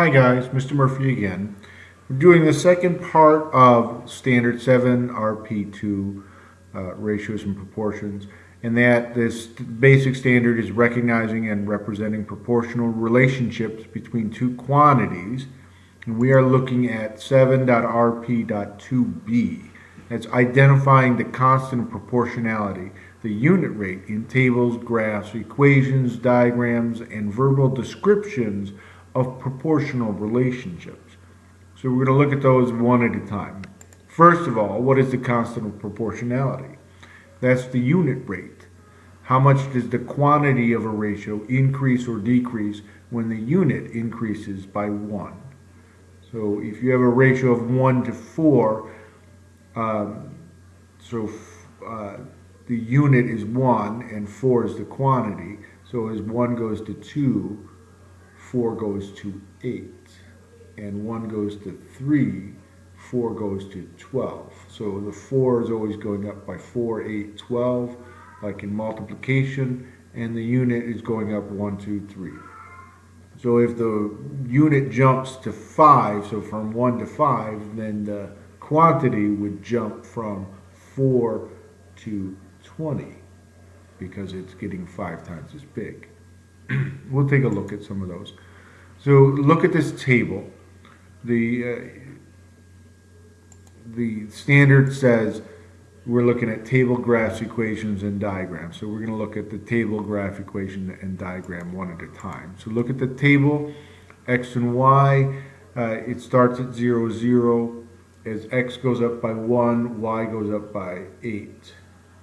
Hi guys, Mr. Murphy again. We're doing the second part of Standard 7 RP2 uh, ratios and proportions and that this basic standard is recognizing and representing proportional relationships between two quantities and we are looking at 7.rp.2b. That's identifying the constant of proportionality, the unit rate in tables, graphs, equations, diagrams, and verbal descriptions of proportional relationships. So we're going to look at those one at a time. First of all, what is the constant of proportionality? That's the unit rate. How much does the quantity of a ratio increase or decrease when the unit increases by 1? So if you have a ratio of 1 to 4, um, so uh, the unit is 1 and 4 is the quantity. So as 1 goes to 2, 4 goes to 8. And 1 goes to 3, 4 goes to 12. So the 4 is always going up by 4, 8, 12, like in multiplication, and the unit is going up 1, 2, 3. So if the unit jumps to 5, so from 1 to 5, then the quantity would jump from 4 to 20 because it's getting 5 times as big. we'll take a look at some of those. So look at this table. The, uh, the standard says we're looking at table graphs, equations, and diagrams. So we're going to look at the table, graph, equation, and diagram one at a time. So look at the table, x and y. Uh, it starts at 0, 0. As x goes up by 1, y goes up by 8.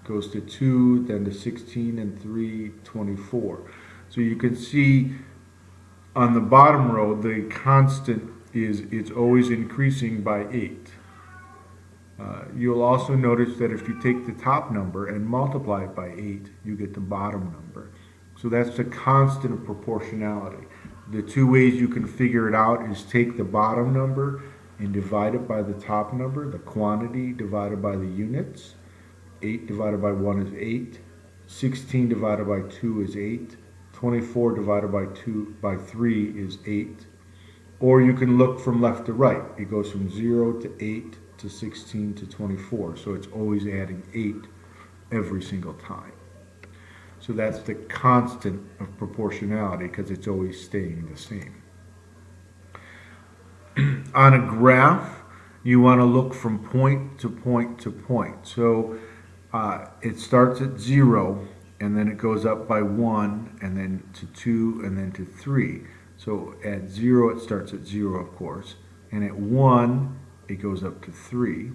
Goes to 2, then to 16, and 3, 24. So you can see on the bottom row, the constant is it's always increasing by 8. Uh, you'll also notice that if you take the top number and multiply it by 8, you get the bottom number. So that's the constant of proportionality. The two ways you can figure it out is take the bottom number and divide it by the top number, the quantity divided by the units. 8 divided by 1 is 8. 16 divided by 2 is 8. 24 divided by 2 by 3 is 8. Or you can look from left to right. It goes from 0 to 8 to 16 to 24. So it's always adding 8 every single time. So that's the constant of proportionality because it's always staying the same. On a graph, you want to look from point to point to point. So uh, it starts at 0 and then it goes up by 1 and then to 2 and then to 3. So at 0 it starts at 0 of course and at 1 it goes up to 3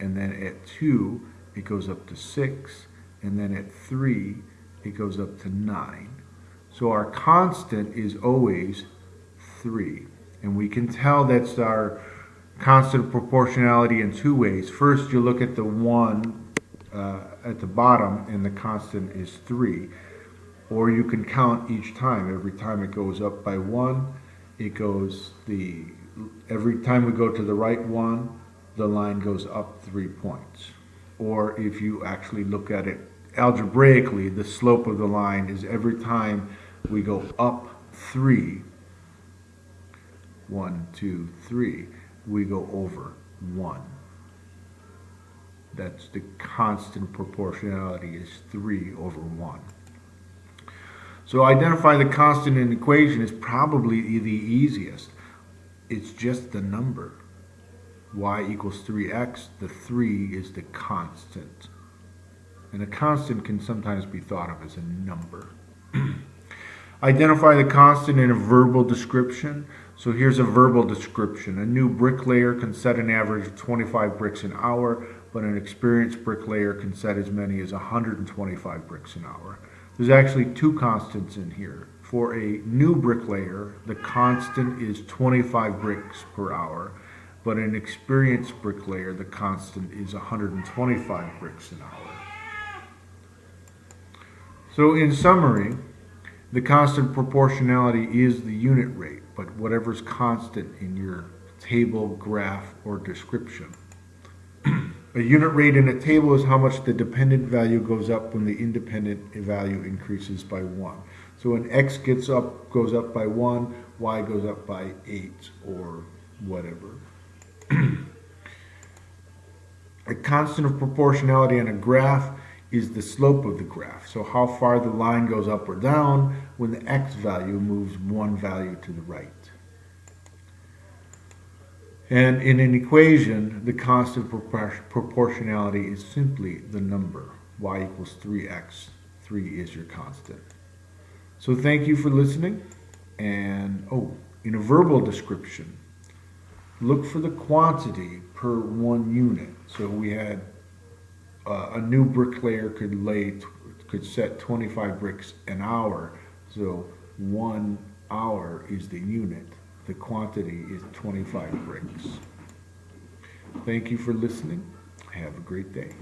and then at 2 it goes up to 6 and then at 3 it goes up to 9. So our constant is always 3 and we can tell that's our constant proportionality in two ways. First you look at the 1 uh, at the bottom and the constant is 3. Or you can count each time. Every time it goes up by 1, it goes the, every time we go to the right one, the line goes up 3 points. Or if you actually look at it algebraically, the slope of the line is every time we go up 3, 1, 2, 3, we go over 1. That's the constant proportionality is 3 over 1. So identify the constant in an equation is probably the easiest. It's just the number. y equals 3x, the 3 is the constant. And a constant can sometimes be thought of as a number. Identify the constant in a verbal description. So here's a verbal description. A new bricklayer can set an average of 25 bricks an hour but an experienced bricklayer can set as many as 125 bricks an hour. There's actually two constants in here. For a new bricklayer, the constant is 25 bricks per hour, but an experienced bricklayer, the constant is 125 bricks an hour. So in summary, the constant proportionality is the unit rate, but whatever's constant in your table, graph, or description. A unit rate in a table is how much the dependent value goes up when the independent value increases by 1. So when x gets up, goes up by one, y goes up by eight or whatever. a constant of proportionality on a graph is the slope of the graph. So how far the line goes up or down when the x value moves one value to the right. And in an equation, the constant proportionality is simply the number. y equals 3x. 3 is your constant. So thank you for listening. And, oh, in a verbal description, look for the quantity per one unit. So we had uh, a new bricklayer could lay, could set 25 bricks an hour. So one hour is the unit. The quantity is 25 bricks. Thank you for listening. Have a great day.